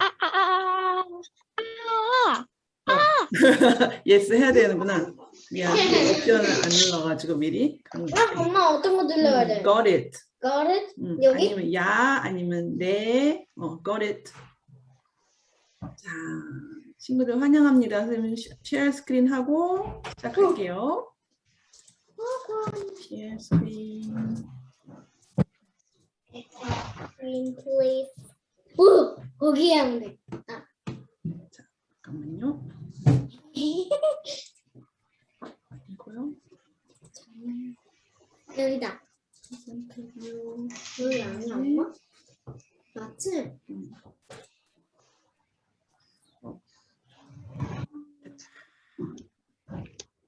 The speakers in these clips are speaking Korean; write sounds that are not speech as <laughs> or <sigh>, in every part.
아, 아, 아, 아, 아, <laughs> yes 해야 되는구나. 미안. 옵션을 안 눌러가지고 미리. 아, 엄마 어떤 거 눌러야 돼? got it. Got it? 음, 여기? 아니면 야 아니면 네. 어, got it. 자, 친구들 환영합니다. 선생님 시- share screen 하고 시작할게요. share screen. Green please. 오, 거기에 하면 돼. 잠깐만요. <laughs> 이거요. 여기다. 여기 아니야, 엄마? 맞지?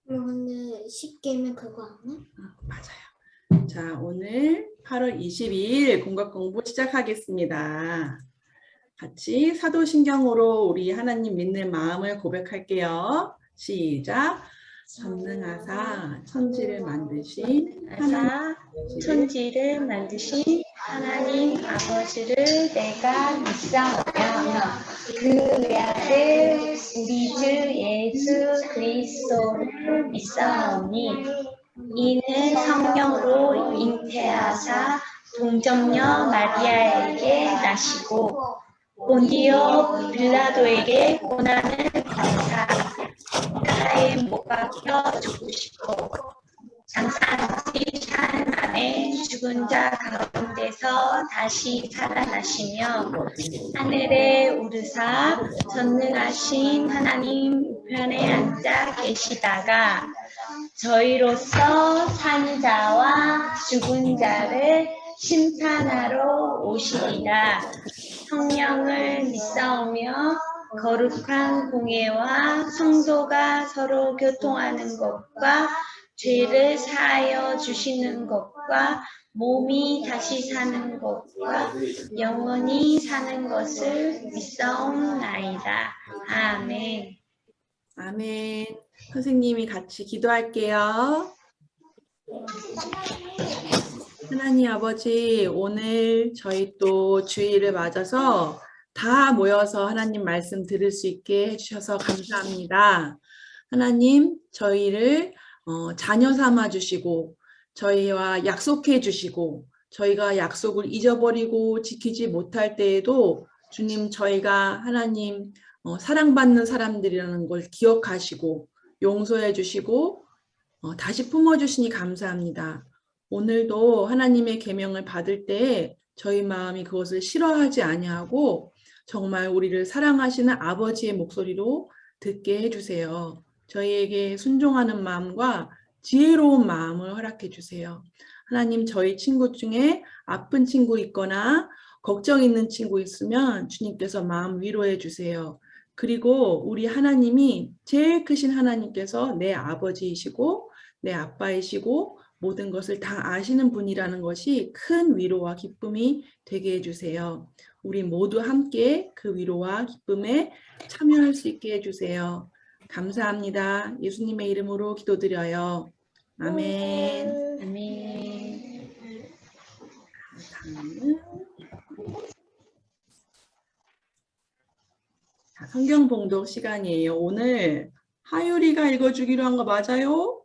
엄마 근데 쉽게면 그거 안 해? 아, 맞아요. 자, 오늘 8월 22일 공각 공부 시작하겠습니다. 같이 사도신경으로 우리 하나님 믿는 마음을 고백할게요. 시작. 전능하사 천지를 만드신 하나 천지를 만드신 하나님 아버지를 내가 믿사오며 그 외아들 우리 주 예수 그리스도를 믿사오니 이는 성령으로 잉태하사 동정녀 마리아에게 나시고 본디오 빌라도에게 고난을 감사 나라에 못 박혀 죽으시고 장사지 산 안에 죽은 자 가운데서 다시 살아나시며 하늘에 오르사 전능하신 하나님 우편에 앉아 계시다가 저희로서 산 자와 죽은 자를 심판하러 오시리라 성령을 믿사오며 거룩한 공예와 성도가 서로 교통하는 것과 죄를 사하여 주시는 것과 몸이 다시 사는 것과 영원히 사는 것을 믿사옵나이다. 아멘. 아멘. 선생님이 같이 기도할게요. 하나님 아버지, 오늘 저희 또 주일을 맞아서 다 모여서 하나님 말씀 들을 수 있게 해주셔서 감사합니다. 하나님, 저희를 어, 자녀 삼아 주시고, 저희와 약속해 주시고, 저희가 약속을 잊어버리고 지키지 못할 때에도 주님, 저희가 하나님 어, 사랑받는 사람들이라는 걸 기억하시고 용서해 주시고 어, 다시 품어주시니 감사합니다. 오늘도 하나님의 계명을 받을 때 저희 마음이 그것을 싫어하지 아니하고 정말 우리를 사랑하시는 아버지의 목소리로 듣게 해주세요. 저희에게 순종하는 마음과 지혜로운 마음을 허락해 주세요. 하나님 저희 친구 중에 아픈 친구 있거나 걱정 있는 친구 있으면 주님께서 마음 위로해 주세요. 그리고 우리 하나님이 제일 크신 하나님께서 내 아버지이시고 내 아빠이시고 모든 것을 다 아시는 분이라는 것이 큰 위로와 기쁨이 되게 해주세요. 우리 모두 함께 그 위로와 기쁨에 참여할 수 있게 해주세요. 감사합니다. 예수님의 이름으로 기도드려요. 아멘. 아멘. 다음은 자, 성경 봉독 시간이에요. 오늘 하율이가 읽어주기로 한 거 맞아요?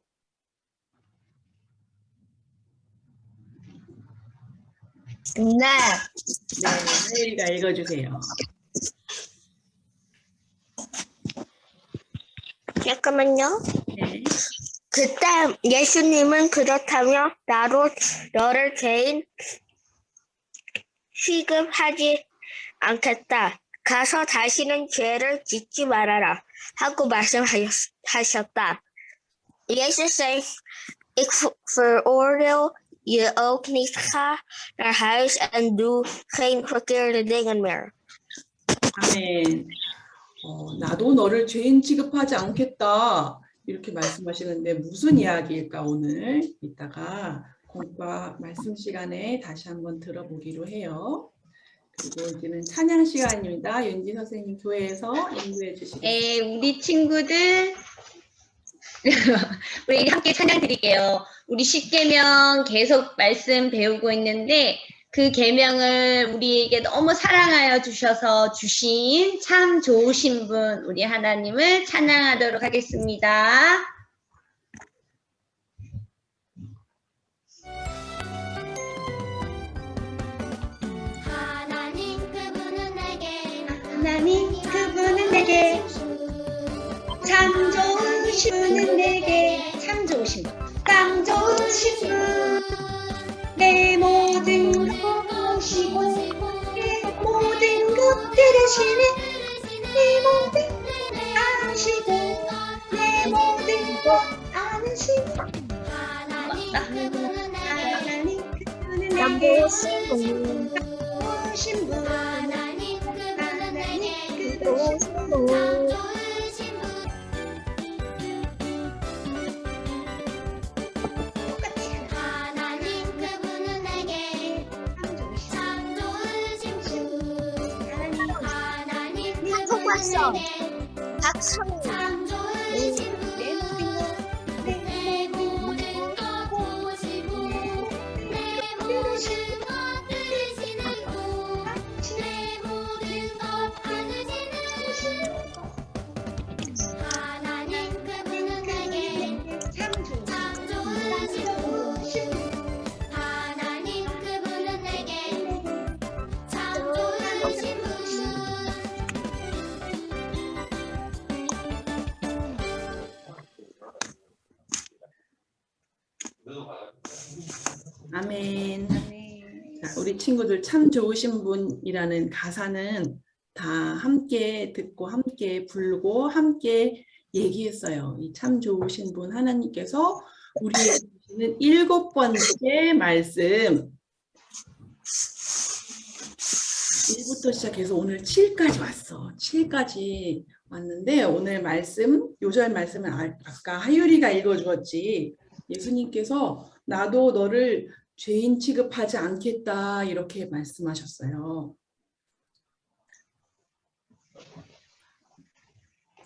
네. 네, 하율이가 읽어주세요. 잠깐만요. 네. 그때 예수님은 그렇다며 나로 너를 죄인 취급하지 않겠다. 가서 다시는 죄를 짓지 말아라 하고 말씀하셨다. 예수 zei, ik veroordeel je ook niet. Ga naar huis en doe geen verkeerde dingen meer. 아멘. 어, 나도 너를 죄인 취급하지 않겠다. 이렇게 말씀하시는데 무슨 이야기일까 오늘 이따가 공과 말씀 시간에 다시 한번 들어보기로 해요. 그리고 이제는 찬양 시간입니다. 윤지 선생님 교회에서 인도해 주시겠습니다. 네, 우리 친구들 <laughs> 우리 함께 찬양 드릴게요. 우리 십계명 계속 말씀 배우고 있는데 그 계명을 우리에게 너무 사랑하여 주셔서 주신 참 좋으신 분 우리 하나님을 찬양하도록 하겠습니다. 하나님 그분은 내게 하나님 그분은 내게 신 분은 내게 참 좋으신 분, 참 좋으신 분, 내 모든 것 보시고 내 모든 것 들으시네, 내 모든 것 아시고 내 모든 것 그분은 내게 하나님 그분은 참 내게 좋으신 분, 하나님 그분은 내게 분 내게 박성 참 좋으신 분이라는 가사는 다 함께 듣고 함께 불고 함께 얘기했어요. 이 참 좋으신 분 하나님께서 우리에게 주시는 일곱 번째 말씀 1부터 시작해서 오늘 7까지 왔어. 7까지 왔는데 오늘 말씀, 요절 말씀은 아- 아까 하율이가 읽어주었지. 예수님께서 나도 너를 죄인 취급하지 않겠다 이렇게 말씀하셨어요.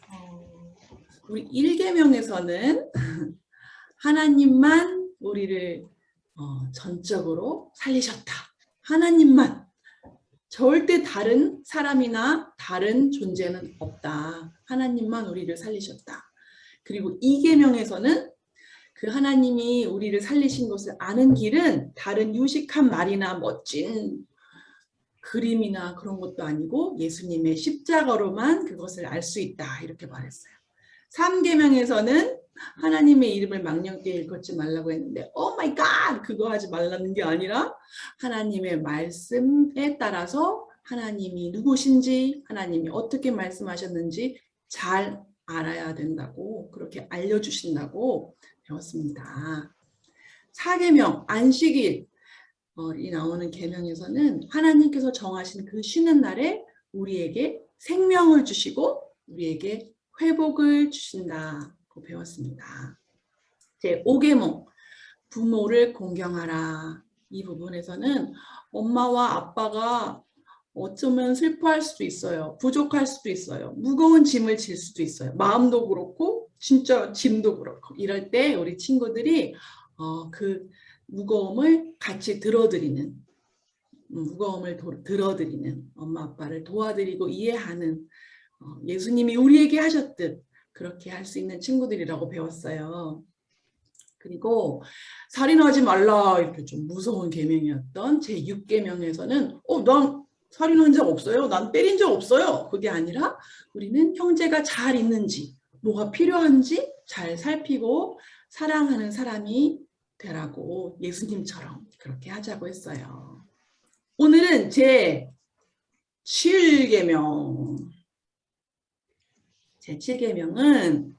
어, 우리 1계명에서는 <laughs> 하나님만 우리를 어, 전적으로 살리셨다. 하나님만 절대 다른 사람이나 다른 존재는 없다. 하나님만 우리를 살리셨다. 그리고 2계명에서는 그 하나님이 우리를 살리신 것을 아는 길은 다른 유식한 말이나 멋진 그림이나 그런 것도 아니고 예수님의 십자가로만 그것을 알 수 있다 이렇게 말했어요. 3계명에서는 하나님의 이름을 망령되이 일컫지 말라고 했는데 oh my god 그거 하지 말라는 게 아니라 하나님의 말씀에 따라서 하나님이 누구신지 하나님이 어떻게 말씀하셨는지 잘 알아야 된다고 그렇게 알려주신다고 배웠습니다. 사계명 안식일 어, 이 나오는 계명에서는 하나님께서 정하신 그 쉬는 날에 우리에게 생명을 주시고 우리에게 회복을 주신다고 배웠습니다. 제 5계명 부모를 공경하라 이 부분에서는 엄마와 아빠가 어쩌면 슬퍼할 수도 있어요. 부족할 수도 있어요. 무거운 짐을 질 수도 있어요. 마음도 그렇고 진짜 짐도 그렇고 이럴 때 우리 친구들이 어, 그 무거움을 같이 들어드리는 음, 무거움을 도- 들어드리는 엄마 아빠를 도와드리고 이해하는 어, 예수님이 우리에게 하셨듯 그렇게 할 수 있는 친구들이라고 배웠어요. 그리고 살인하지 말라 이렇게 좀 무서운 계명이었던 제 6계명에서는 어, 난 살인한 적 없어요. 난 때린 적 없어요. 그게 아니라 우리는 형제가 잘 있는지 뭐가 필요한지 잘 살피고 사랑하는 사람이 되라고 예수님처럼 그렇게 하자고 했어요. 오늘은 제 7계명 제 7계명은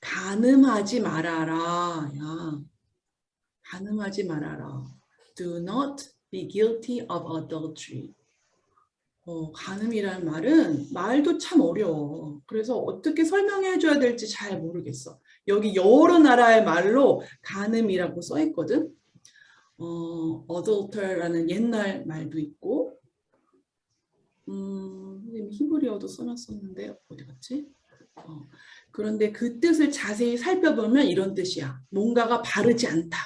간음하지 말아라. 야, 간음하지 말아라. Do not be guilty of adultery. 어, 간음이라는 말은 말도 참 어려워. 그래서 어떻게 설명해 줘야 될지 잘 모르겠어. 여기 여러 나라의 말로 간음이라고 써 있거든. 어, adulter라는 옛날 말도 있고, 음, 히브리어도 써놨었는데 어디 갔지? 어, 그런데 그 뜻을 자세히 살펴보면 이런 뜻이야. 뭔가가 바르지 않다.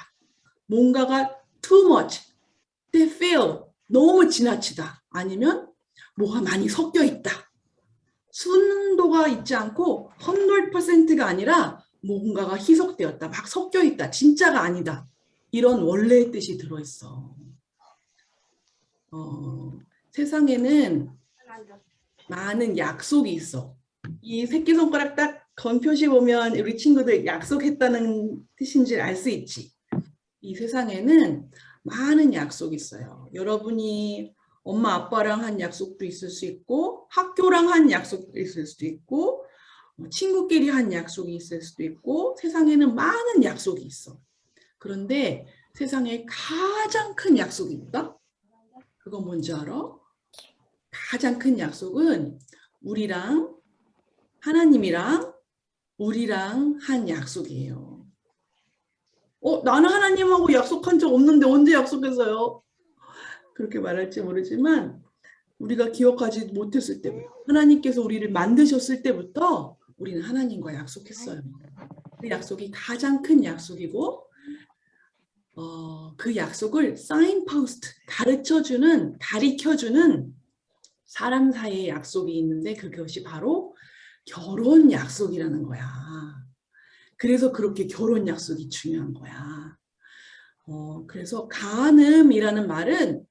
뭔가가 too much. they fail. 너무 지나치다. 아니면 뭐가 많이 섞여 있다. 순도가 있지 않고 100%가 아니라 뭔가가 희석되었다. 막 섞여 있다. 진짜가 아니다. 이런 원래의 뜻이 들어있어. 어, 세상에는 많은 약속이 있어. 이 새끼손가락 딱 건표시 보면 우리 친구들 약속했다는 뜻인지 알 수 있지. 이 세상에는 많은 약속이 있어요. 여러분이 엄마 아빠랑 한 약속도 있을 수 있고 학교랑 한 약속도 있을 수도 있고 뭐 친구끼리 한 약속이 있을 수도 있고 세상에는 많은 약속이 있어. 그런데 세상에 가장 큰 약속이 있다? 그건 뭔지 알아? 가장 큰 약속은 우리랑 하나님이랑 우리랑 한 약속이에요. 어, 나는 하나님하고 약속한 적 없는데 언제 약속했어요? 그렇게 말할지 모르지만 우리가 기억하지 못했을 때부터 하나님께서 우리를 만드셨을 때부터 우리는 하나님과 약속했어요. 그 약속이 가장 큰 약속이고 어, 그 약속을 사인포스트 가르쳐주는 가리켜주는 사람 사이의 약속이 있는데 그것이 바로 결혼 약속이라는 거야. 그래서 그렇게 결혼 약속이 중요한 거야. 어, 그래서 간음이라는 말은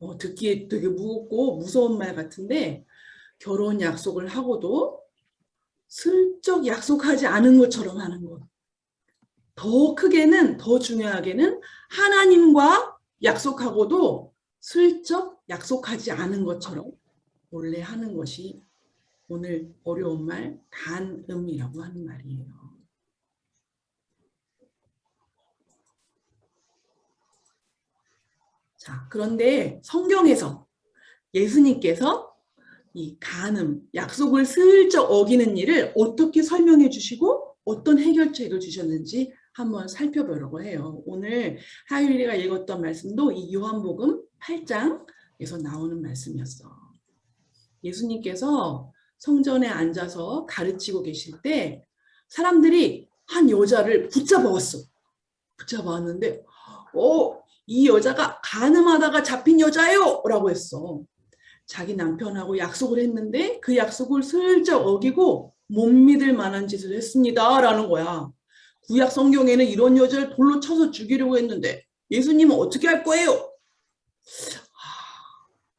어, 듣기에 되게 무겁고 무서운 말 같은데 결혼 약속을 하고도 슬쩍 약속하지 않은 것처럼 하는 것. 더 크게는 더 중요하게는 하나님과 약속하고도 슬쩍 약속하지 않은 것처럼 원래 하는 것이 오늘 어려운 말 간음이라고 하는 말이에요. 자, 그런데 성경에서 예수님께서 이 간음, 약속을 슬쩍 어기는 일을 어떻게 설명해 주시고 어떤 해결책을 주셨는지 한번 살펴보려고 해요. 오늘 하율이가 읽었던 말씀도 이 요한복음 8장에서 나오는 말씀이었어. 예수님께서 성전에 앉아서 가르치고 계실 때 사람들이 한 여자를 붙잡아왔어. 붙잡아왔는데 어, 이 여자가 가늠하다가 잡힌 여자예요 라고 했어. 자기 남편하고 약속을 했는데 그 약속을 슬쩍 어기고 못 믿을 만한 짓을 했습니다 라는 거야. 구약 성경에는 이런 여자를 돌로 쳐서 죽이려고 했는데 예수님은 어떻게 할 거예요? 하,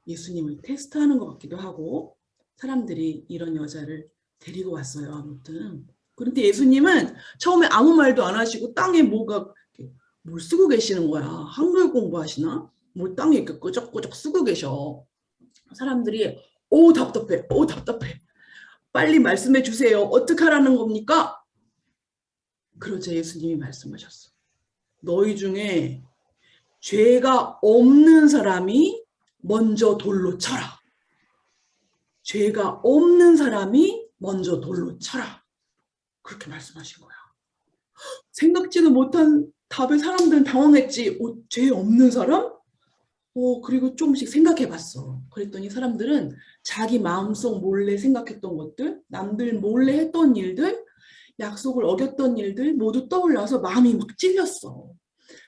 예수님을 테스트하는 것 같기도 하고 사람들이 이런 여자를 데리고 왔어요. 아무튼 그런데 예수님은 처음에 아무 말도 안 하시고 땅에 뭐가 뭘 쓰고 계시는 거야. 한글 공부하시나? 뭘 땅에 이렇게 끄적끄적 쓰고 계셔. 사람들이 오 답답해. 오 답답해. 빨리 말씀해 주세요. 어떻게 하라는 겁니까? 그러자 예수님이 말씀하셨어. 너희 중에 죄가 없는 사람이 먼저 돌로 쳐라. 죄가 없는 사람이 먼저 돌로 쳐라. 그렇게 말씀하신 거야. 생각지도 못한 답에 사람들은 당황했지. 어, 죄 없는 사람? 어, 그리고 조금씩 생각해 봤어. 그랬더니 사람들은 자기 마음속 몰래 생각했던 것들, 남들 몰래 했던 일들, 약속을 어겼던 일들 모두 떠올라서 마음이 막 찔렸어.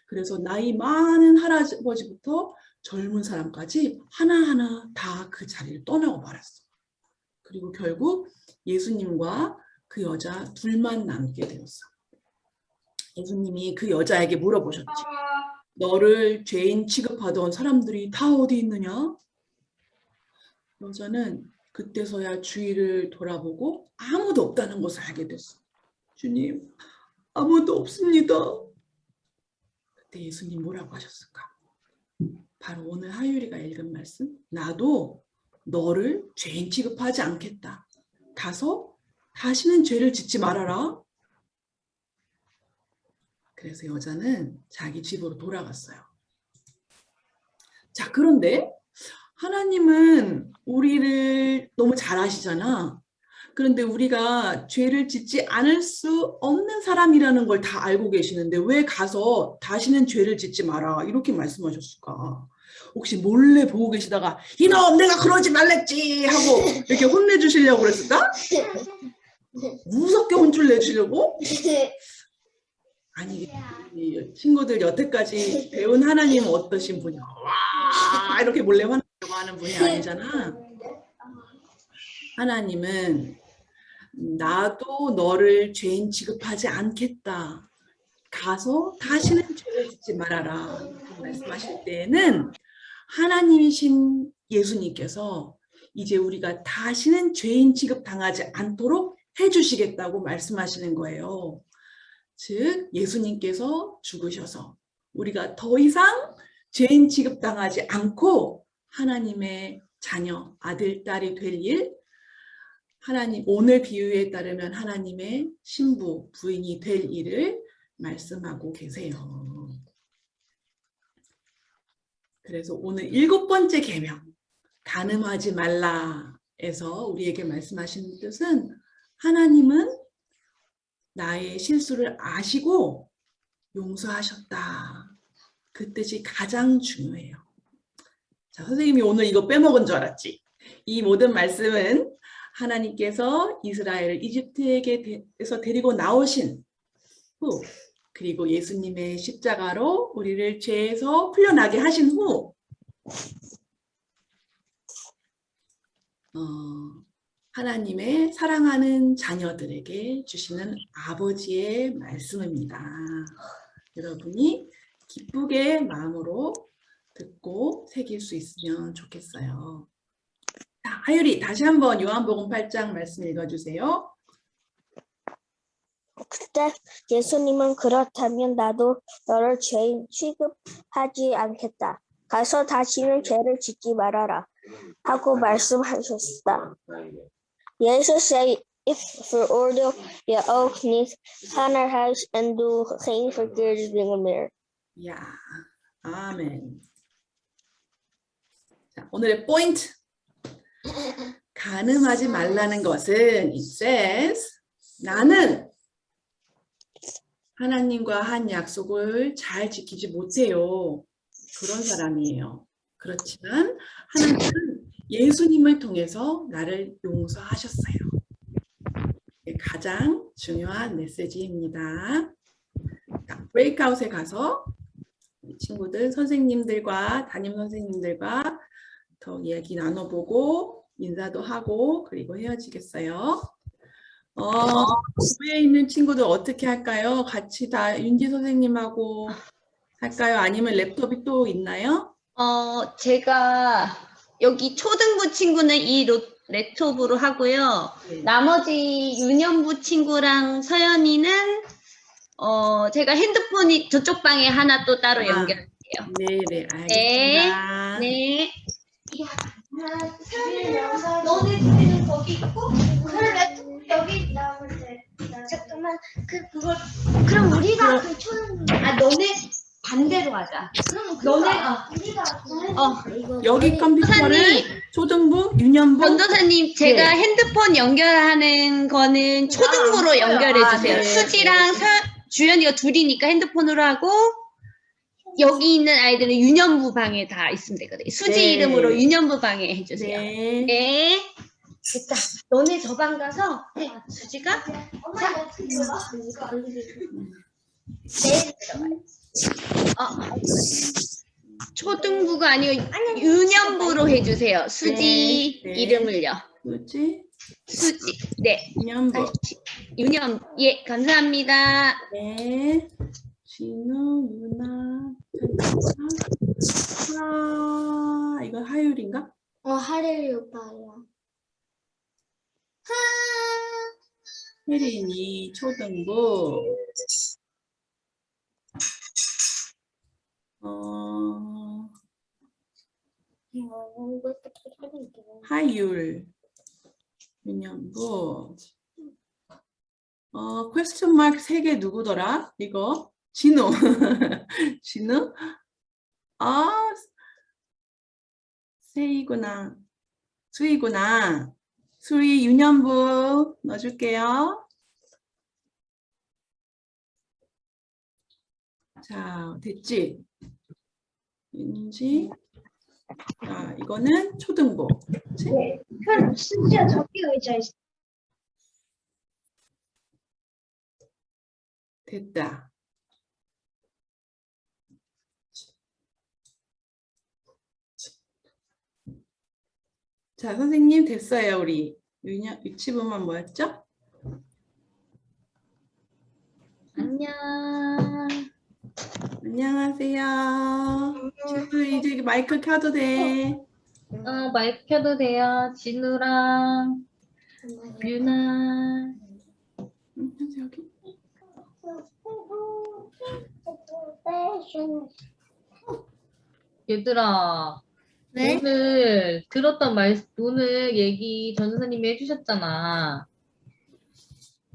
그래서 나이 많은 할아버지부터 젊은 사람까지 하나하나 다 그 자리를 떠나고 말았어. 그리고 결국 예수님과 그 여자 둘만 남게 되었어. 예수님이 그 여자에게 물어보셨지. 너를 죄인 취급하던 사람들이 다 어디 있느냐? 여자는 그때서야 주위를 돌아보고 아무도 없다는 것을 알게 됐어. 주님, 아무도 없습니다. 그때 예수님 뭐라고 하셨을까? 바로 오늘 하율이가 읽은 말씀. 나도 너를 죄인 취급하지 않겠다. 가서 다시는 죄를 짓지 말아라. 그래서 여자는 자기 집으로 돌아갔어요. 자, 그런데 하나님은 우리를 너무 잘 아시잖아. 그런데 우리가 죄를 짓지 않을 수 없는 사람이라는 걸 다 알고 계시는데 왜 가서 다시는 죄를 짓지 마라 이렇게 말씀하셨을까? 혹시 몰래 보고 계시다가 이놈 내가 그러지 말랬지 하고 이렇게 혼내주시려고 그랬을까? <laughs> 무섭게 혼쭐 내주려고? <laughs> 아니 이 친구들 여태까지 배운 하나님은 어떠신 분이야? 와 이렇게 몰래 화내려고 하는 분이 아니잖아. 하나님은 나도 너를 죄인 취급하지 않겠다. 가서 다시는 죄를 짓지 말아라. 이렇게 말씀하실 때에는 하나님이신 예수님께서 이제 우리가 다시는 죄인 취급 당하지 않도록 해주시겠다고 말씀하시는 거예요. 즉 예수님께서 죽으셔서 우리가 더 이상 죄인 취급당하지 않고 하나님의 자녀, 아들, 딸이 될 일, 하나님 오늘 비유에 따르면 하나님의 신부, 부인이 될 일을 말씀하고 계세요. 그래서 오늘 일곱 번째 계명 간음하지 말라에서 우리에게 말씀하시는 뜻은 하나님은 나의 실수를 아시고 용서하셨다. 그 뜻이 가장 중요해요. 자, 선생님이 오늘 이거 빼먹은 줄 알았지? 이 모든 말씀은 하나님께서 이스라엘을 이집트에게서 데리고 나오신 후 그리고 예수님의 십자가로 우리를 죄에서 풀려나게 하신 후 어, 하나님의 사랑하는 자녀들에게 주시는 아버지의 말씀입니다. 여러분이 기쁘게 마음으로 듣고 새길 수 있으면 좋겠어요. 자, 하율이 다시 한번 요한복음 8장 말씀 읽어주세요. 그때 예수님은 그렇다면 나도 너를 죄인 취급하지 않겠다. 가서 다시는 죄를 짓지 말아라. 하고 말씀하셨다. Jesus said, If for order your oath needs honor house and do things for good being a mirror. 야, 아멘. 자, 오늘의 포인트. 가늠하지 말라는 것은 it says 나는 하나님과 한 약속을 잘 지키지 못해요. 그런 사람이에요. 그렇지만 하나님은 예수님을 통해서 나를 용서하셨어요. 가장 중요한 메시지입니다. 자, 브레이크아웃에 가서 친구들 선생님들과 담임 선생님들과 더 이야기 나눠보고 인사도 하고 그리고 헤어지겠어요. 어, 집에 있는 친구들 어떻게 할까요? 같이 다 윤지 선생님하고 할까요? 아니면 랩톱이 또 있나요? 어, 제가 여기 초등부 친구는 이 로, 랩톱으로 하고요. 네. 나머지 유년부 친구랑 서연이는 어, 제가 핸드폰이 저쪽 방에 하나 또 따로 아. 연결할게요. 네네 알겠습니다. 네. 너네 둘이는 거기 있고 그래 여기 나올 때 잠깐만 그 그걸 그럼 우리가 그 초는 아, 너네 반대로 하자. 그럼 너네가 우리가 어, 여기 컴퓨터를 초등부, 유년부 전도사님, 제가 네. 핸드폰 연결하는 거는 초등부로 연결해 아, 주세요. 네. 수지랑 서, 주연이가 둘이니까 핸드폰으로 하고 여기 있는 아이들은 유년부 방에 다 있으면 되거든요. 수지 네. 이름으로 유년부 방에 해주세요. 네. 네. 됐다. 너네 저 방 가서 해. 수지가 엄마 이거 어떻게 들어가? 네 들어가요. 어. 초등부가 아니고 유년부로 해주세요. 수지 네, 네. 이름을요. 뭐지? 수지. 네. 유년부. 유년. 예, 감사합니다. 네. 진우, 유나, 아, 이거 하율인가? 어 하레리 오빠야. 혜린이 초등부. 어, 하율. 유년부. 어, 퀘스천 마크 세개 누구더라? 이거? 진우. <laughs> 진우? 아, 세이구나. 수이구나. 수이 유년부 넣어줄게요. 자, 됐지? 있는지 자, 이거는 초등부. 네. 현 심지어 저기 의자 있어. 됐다. 자, 선생님 됐어요. 우리 유치부만 뭐였죠? 안녕. 안녕하세요. 친구 이제 마이크 켜도 돼. 어, 마이크 켜도 돼요. 진우랑 유나. 여기. 얘들아. 네? 오늘 들었던 말, 오늘 얘기 전 선생님이 해주셨잖아.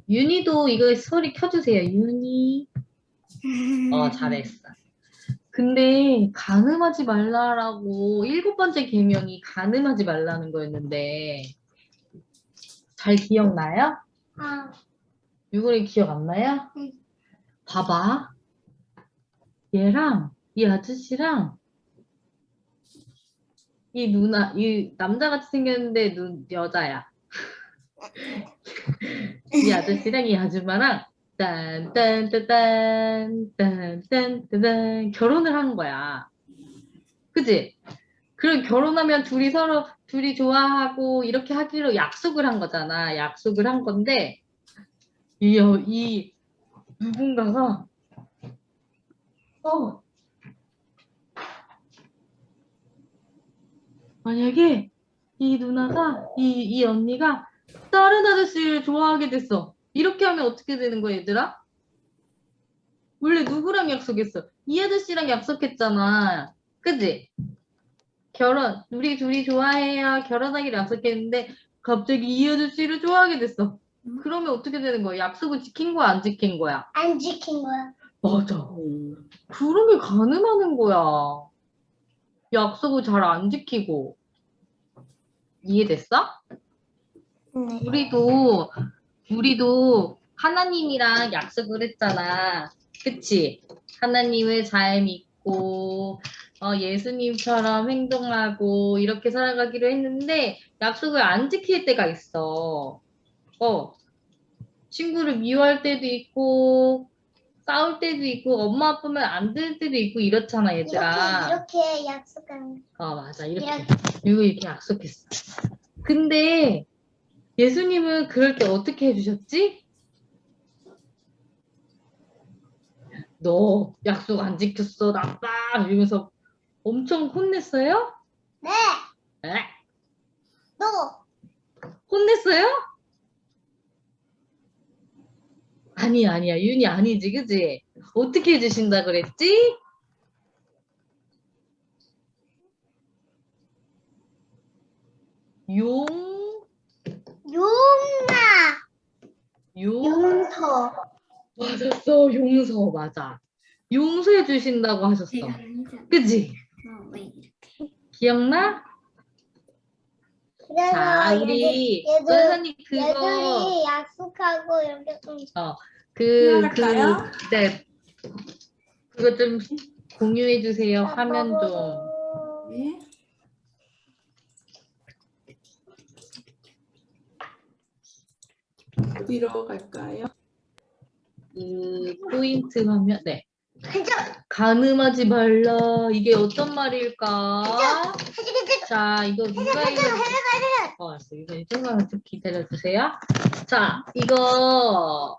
윤희도 이거 소리 켜주세요. 윤희. 어, <laughs> 잘했어. 근데 가늠하지 말라라고 일곱 번째 계명이 가늠하지 말라는 거였는데 잘 기억나요? 아, 유골이 기억 안 나요? 응. 봐봐. 얘랑 이 아저씨랑 이 누나, 이 남자같이 생겼는데 눈 여자야. <laughs> 이 아저씨랑 이 아줌마랑 딴딴따딴 결혼을 한 거야. 그지? 그럼 결혼하면 둘이 서로 둘이 좋아하고 이렇게 하기로 약속을 한 거잖아. 약속을 한 건데 이, 여- 이 누군가가 어 만약에 이 누나가 이, 이 언니가 다른 아저씨를 좋아하게 됐어. 이렇게 하면 어떻게 되는 거야, 얘들아? 원래 누구랑 약속했어? 이 아저씨랑 약속했잖아. 그지? 결혼, 우리 둘이 좋아해요. 결혼하기로 약속했는데 갑자기 이 아저씨를 좋아하게 됐어. 그러면 어떻게 되는 거야? 약속을 지킨 거야, 안 지킨 거야? 안 지킨 거야. 맞아. 음, 그런 게 가능하는 거야. 약속을 잘 안 지키고. 이해됐어? 네. 우리도, 우리도 하나님이랑 약속을 했잖아. 그치? 하나님을 잘 믿고, 어, 예수님처럼 행동하고, 이렇게 살아가기로 했는데, 약속을 안 지킬 때가 있어. 어, 친구를 미워할 때도 있고, 싸울 때도 있고, 엄마 아프면 안 들을 때도 있고, 이렇잖아, 얘들아. 이렇게 이렇게 약속한 어, 맞아. 이렇게. 이렇게. 이거 이렇게 약속했어. 근데 예수님은 그럴 때 어떻게 해주셨지? 너 약속 안 지켰어, 나빠! 이러면서 엄청 혼냈어요? 네. 에? 너 혼냈어요? 아니야, 아니야. 윤이 아니지, 그지? 어떻게 해주신다 그랬지? 용, 용나 용, 용서. 맞았어. 용서, 맞아. 용서해 주신다고 하셨어. 그지? 기억나? 그래서 자, 우리 얘들- 선생님 그거 얘들이 약속하고 이렇게 좀 그, 그, 시작할까요? 네. 그거 좀 공유해 주세요. 화면 좀. 네. 어디로 갈까요? 그 포인트 화면. 네. 가자. 가늠하지 말라. 이게 어떤 말일까? 자, 이거 누가 가자. 어, 알았어. 이거 조금만 좀 기다려 주세요. 자, 이거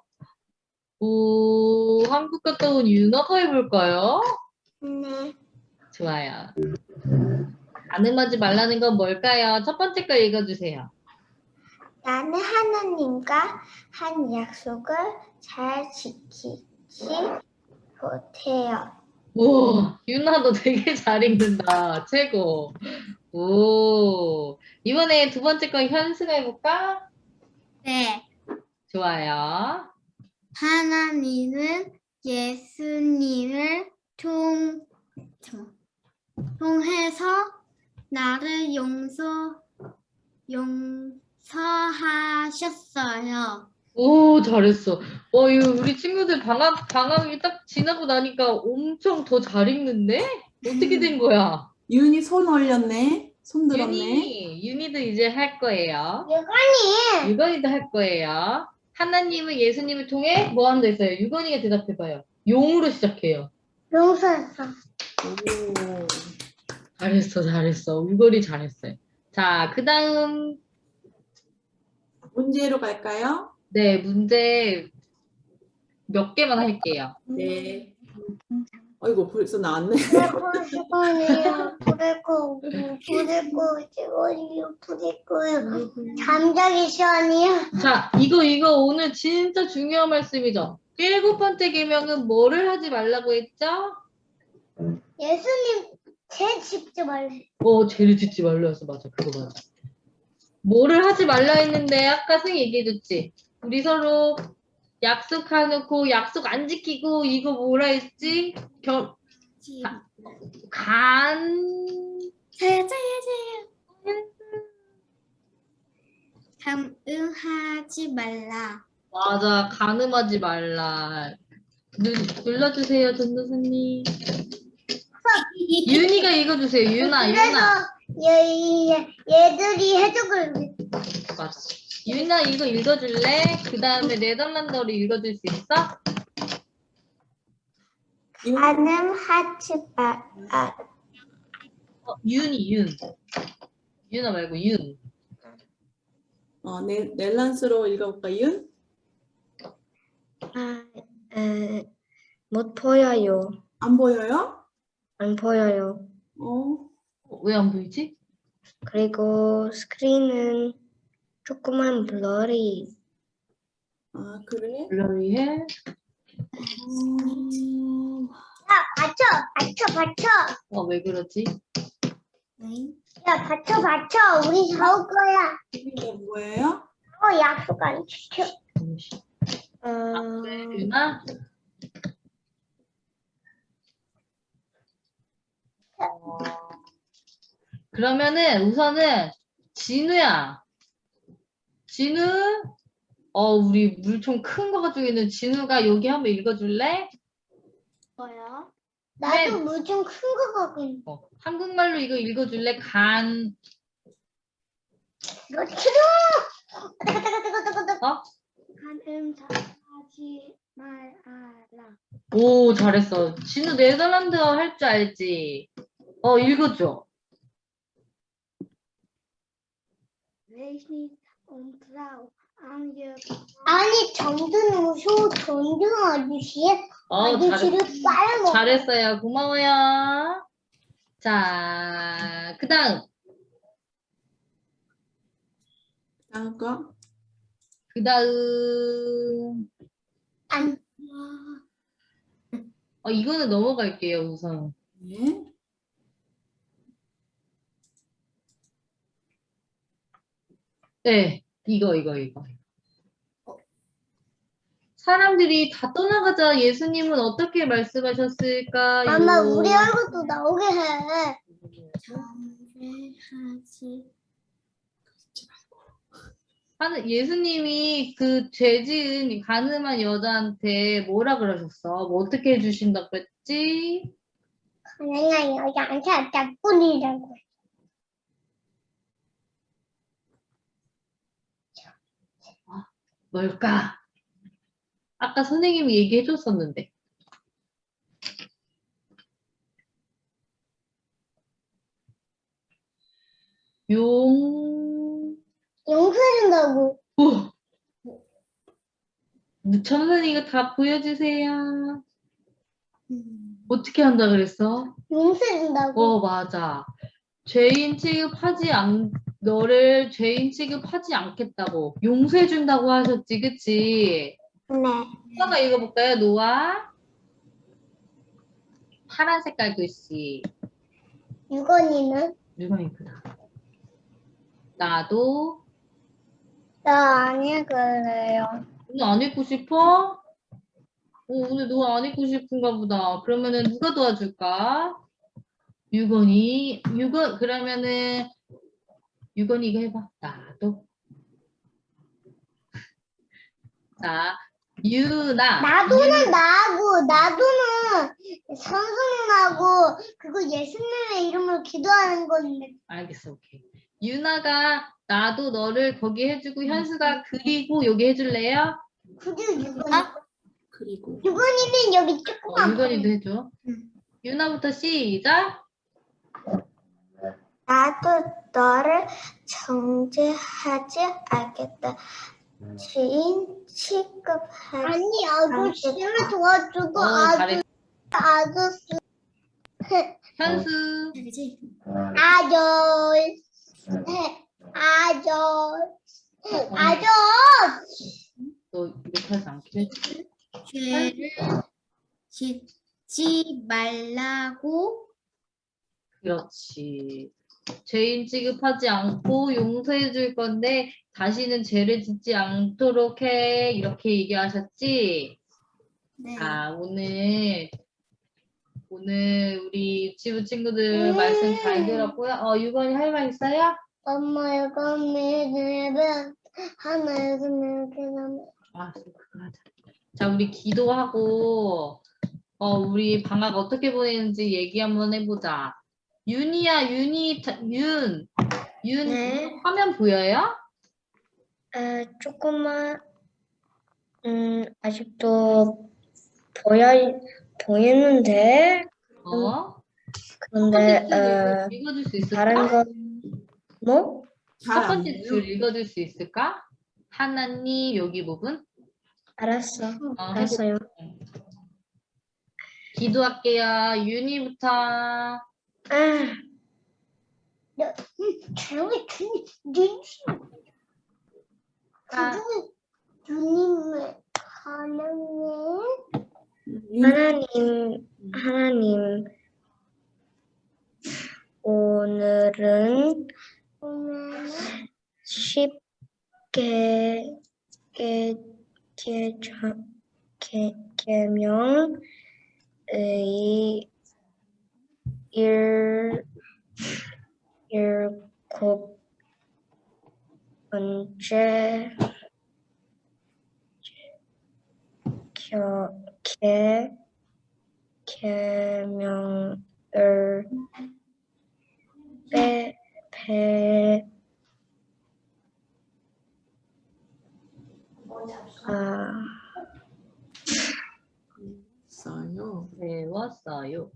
오, 한국 갔다 온 윤아가 해볼까요? 네. 좋아요. 가늠하지 말라는 건 뭘까요? 첫 번째 거 읽어주세요. 나는 하나님과 한 약속을 잘 지키지 못해요. 오, 윤아 너 되게 잘 읽는다. 최고. 오, 이번에 두 번째 거 현수가 해볼까? 네. 좋아요. 하나님은 예수님을 통. 통해서 나를 용서, 용 서하셨어요. 오, 잘했어. 어, 이거 우리 친구들 방학, 방학이 딱 지나고 나니까 엄청 더 잘 읽는데? 어떻게 된 거야? 윤이 손 올렸네. 손 들었네. 윤이, 윤이도 이제 할 거예요. 유관이 유건이도 할 거예요. 하나님은 예수님을 통해 뭐 한다 했어요? 유건이가 대답해봐요. 용으로 시작해요. 용서했어. 오. 잘했어, 잘했어. 유건이 잘했어요. 자, 그 다음, 문제로 갈까요? 네, 문제 몇 개만 할게요. 네. 어이구 벌써 나왔네. 잠자기 시간이요. 자, 이거, 이거 오늘 진짜 중요한 말씀이죠. 일곱 번째 계명은 뭐를 하지 말라고 했죠? 예수님 제 직접 말해. 어, 죄를 짓지 말라 했어. 맞아, 그거 맞아. 뭐를 하지 말라 했는데 아까 승이 얘기해줬지. 우리 서로 약속해놓고 약속 안 지키고 이거 뭐라 했지? 결, 간, 감응하지 말라. 맞아, 간음하지 말라. 누, 눌러주세요, 전도사님. 윤희가 읽어주세요, 유나, 유나. 얘, 얘, 얘들이 해석을 맞아. 유나 이거 읽어줄래? 그 다음에 네덜란드어로 읽어줄 수 있어? 가능하지 마. 아, 어, 윤이 윤. 유나 말고 윤. 어, 네, 넬란스로 읽어볼까 윤? 아, 에, 못 보여요. 안 보여요? 안 보여요. 어, 왜 안 보이지? 그리고 스크린은 조금만 블러리. 아 그래? 블러리해. 음, 야, 받쳐, 받쳐, 받쳐. 어, 왜 그러지? 야, 받쳐, 받쳐. 우리 사올 거야. 이게 뭐예요? 어, 약속 안 지켜. 잠시. 어, 유나? 어, 그러면은 우선은 진우야. 진우? 어, 우리 물총 큰 거 가지고 있는 진우가 여기 한번 읽어줄래? 뭐야? 네. 나도 물좀 큰 거 갖고 있는 어, 한국말로 이거 읽어줄래? 간, 거. 싫어! 어? 가능하지 말아라. 오, 잘했어. 진우 네덜란드어 할 줄 알지? 어, 읽어줘. Ontrouw aan je. 아니 정든 소 정든 아저씨 어, 잘했, 아저씨를 빨아먹. 잘했어요. 고마워요. 자, 그 다음. 다음 거. 그 다음. 안. 어, 이거는 넘어갈게요, 우선. 네. 네, 이거, 이거, 이거. 사람들이 다 떠나가자 예수님은 어떻게 말씀하셨을까요? 엄마 우리 얼굴도 나오게 해. 하는 예수님이 그 죄지은 가늠한 여자한테 뭐라 그러셨어? 뭐 어떻게 해주신다고 했지? 가능한 여자한테 나뿐이라고. 뭘까? 아까 선생님이 얘기해 줬었는데. 용, 용서준다고. 오! 천선이 이거 다 보여주세요. 어떻게 한다 그랬어? 용서준다고. 어, 맞아. 죄인 취급하지 않, 너를 죄인 취급하지 않겠다고, 용서해 준다고 하셨지, 그치? 네. 노아가 읽어볼까요, 노아? 파란 색깔 글씨. 유건이는 읽구나. 나도 나 아니 그래요. 오늘 안 읽고 싶어? 어, 오늘 노아 안 읽고 싶은가 보다. 그러면은 누가 도와줄까? 유건이, 유건, 그러면은, 유건이 이거 해봐. 나도. <laughs> 자, 유나. 나도는 나하고 나도는 선수님하고 그거 예수님의 이름으로 기도하는 건데 알겠어, 오케이. 유나가 나도 너를 거기 해주고 현수가 그리고 여기 해줄래요? 그리고 유건이 그리고 유건이는 여기 어, 조그만 유건이도 해줘. 응. 유나부터 시작. 나도 너를 정죄하지 않겠다. 지인 취급하지 아니 아저씨를 도와주고 어, 잘했. 아저씨 <laughs> 현수. 아저씨 아저씨 아저씨 너 욕하지 했지? 죄를 짓지 말라고 그렇지. 죄인 취급하지 않고 용서해 줄 건데 다시는 죄를 짓지 않도록 해. 이렇게 얘기하셨지? 네. 자, 오늘 오늘 우리 유치부 친구들 말씀 잘 들었고요. 어, 유건이 할 말 있어요? 엄마 이거는 내면 하나 이거는 그다음에 아, 그거 하자. 자, 우리 기도하고 어, 우리 방학 어떻게 보내는지 얘기 한번 해보자. 윤이야, 윤이, 자- 윤, 윤 네. 화면 보여요? 에, 조금만 음 아직도 보여 보이는데 어? 그런데 첫 번째 줄 어, 읽어- 읽어줄 수 있을까? 다른 건 뭐? 첫 번째. 줄 읽어줄 수 있을까? 하나님 여기 부분 알았어. 어, 알았어요. 기도할게요. 윤이부터. 아, 조용히 주님 주님 아, 주님을 하나님 윤- 하나님, 하나님, 오늘은 오늘 쉽게 개, 개정, 개, 개명의 일, 일곱 번째 겨, 개, 개명을 빼, 배, 아, 있어요. 배웠어요.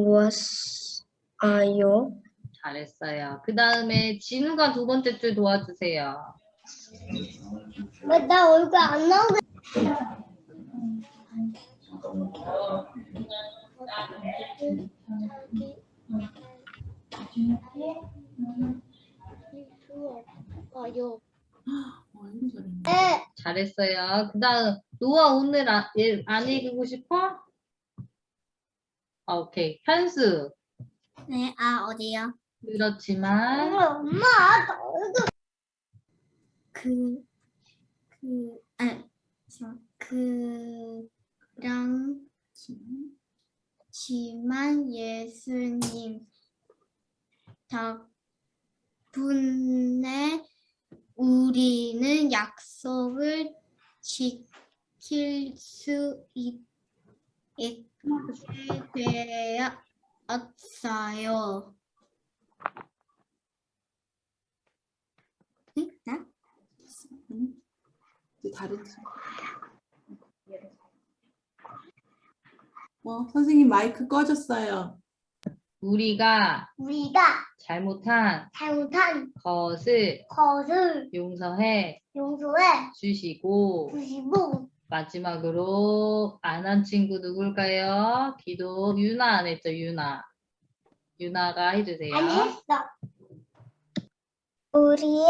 무엇아요? 잘했어요. 그 다음에 진우가 두 번째 줄 도와주세요. 나 얼굴 안 나오게 어. 잘했어요. 그 다음 노아 오늘 아, 얘, 안 읽고 싶어? 아, 오케이. 현수. 네, 아 어디요? 그렇지만 엄마 그, 그, 아, 저, 그랑, 지만 예수님 덕분에 우리는 약속을 지킬 수 있, 있게 되었어요. 응? 나? 이제 다른 친구. 어, 선생님 마이크 꺼졌어요. 우리가 우리가 잘못한 잘못한 것을 것을 용서해 용서해 주시고 주시고 마지막으로 안 한 친구 누굴까요? 기도 유나 안 했죠 유나 유나가 해주세요 안 했어. 우리의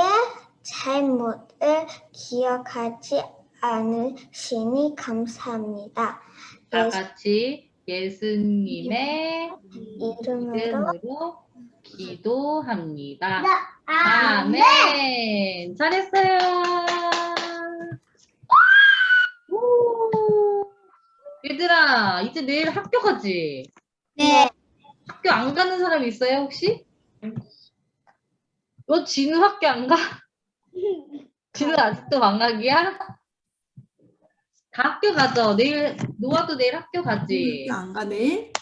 잘못을 기억하지 않으시니 감사합니다. 다 같이 예수님의 이름으로 이름으로 기도합니다 나 아멘. 잘했어요 오. 얘들아 이제 내일 학교 가지? 네. 학교 안 가는 사람 있어요 혹시? 너 진우 학교 안 가? <laughs> 진우 아직도 방학이야? 다 학교 가죠. 내일 노아도 내일 학교 가지. 학교 안 가네.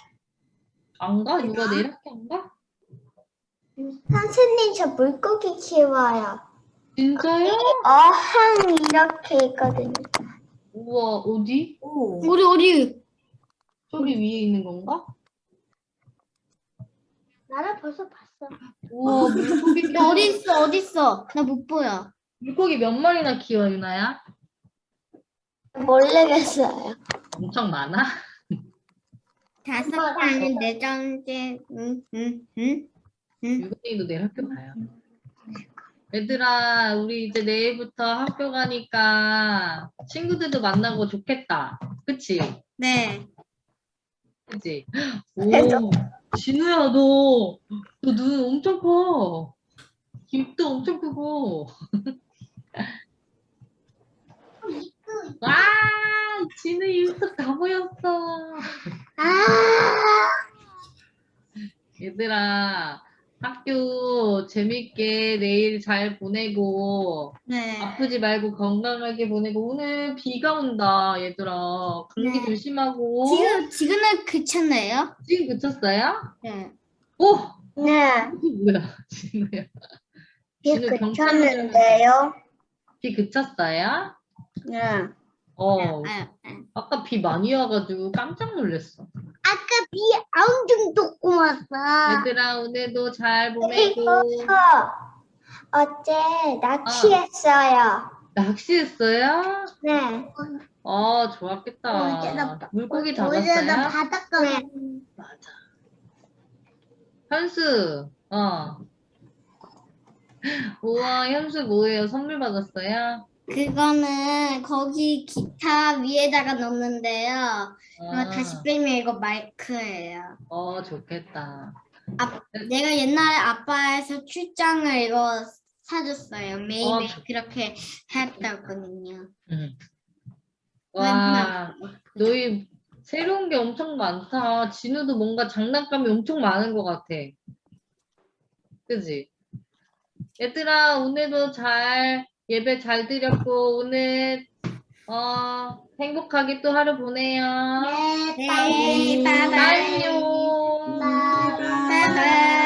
안 가? 누가 내일 학교 안 가? 선생님 저 물고기 키워요. 진짜요? 어항 이렇게 있거든요. 우와 어디? 오. 어디, 어디? 저기 위에 있는 건가? 나는 벌써 봤어. 우와 물고기 나 어디 있어? 어디 있어? 나 못 보여. 물고기 몇 마리나 키워 유나야? 모르겠어요. 엄청 많아? 다섯 개 아닌 네 장째. 응, 응, 응. 유건이도 내일 학교 가요. 얘들아, 우리 이제 내일부터 학교 가니까 친구들도 만나고 좋겠다. 그치? 네. 그치? 오, 진우야, 너, 너 눈 엄청 커. 입도 엄청 크고. <laughs> 와, 진우 입도 다 보였어. 아. 얘들아, 학교 재밌게 내일 잘 보내고, 네. 아프지 말고 건강하게 보내고, 오늘 비가 온다, 얘들아. 감기 네. 조심하고. 지금 지금은 그쳤네요. 지금 그쳤어요? 네. 오! 네. 이게 뭐야, <laughs> 진우야. 비 진우 그쳤는데요. 비 그쳤어요? 네. 어, 아, 아. 아까 비 많이 와가지고 깜짝 놀랐어. 아까 비 엄청 쏟고 왔어. 얘들아, 오늘도 잘 보내고. 어제 낚시했어요. 낚시했어요? 네. 아, 좋았겠다. 나 바- 물고기 어제 잡았어요? 나 바닷가 네. 맞아. 현수, 어. 우와, 현수 뭐예요? 선물 받았어요? 그거는 거기 기타 위에다가 넣는데요. 아, 다시 빼면 이거 마이크예요. 어, 좋겠다. 내가 옛날에 아빠에서 출장을 이거 사줬어요. 매일 어, 매일 그렇게 했다거든요. 응. 와, 너희 새로운 게 엄청 많다. 진우도 뭔가 장난감이 엄청 많은 것 같아. 그지? 얘들아, 오늘도 잘 예배 잘 드렸고 오늘 어 행복하게 또 하루 보내요. 네, 음. 빠이빠이. 빠이요. 빠이빠이.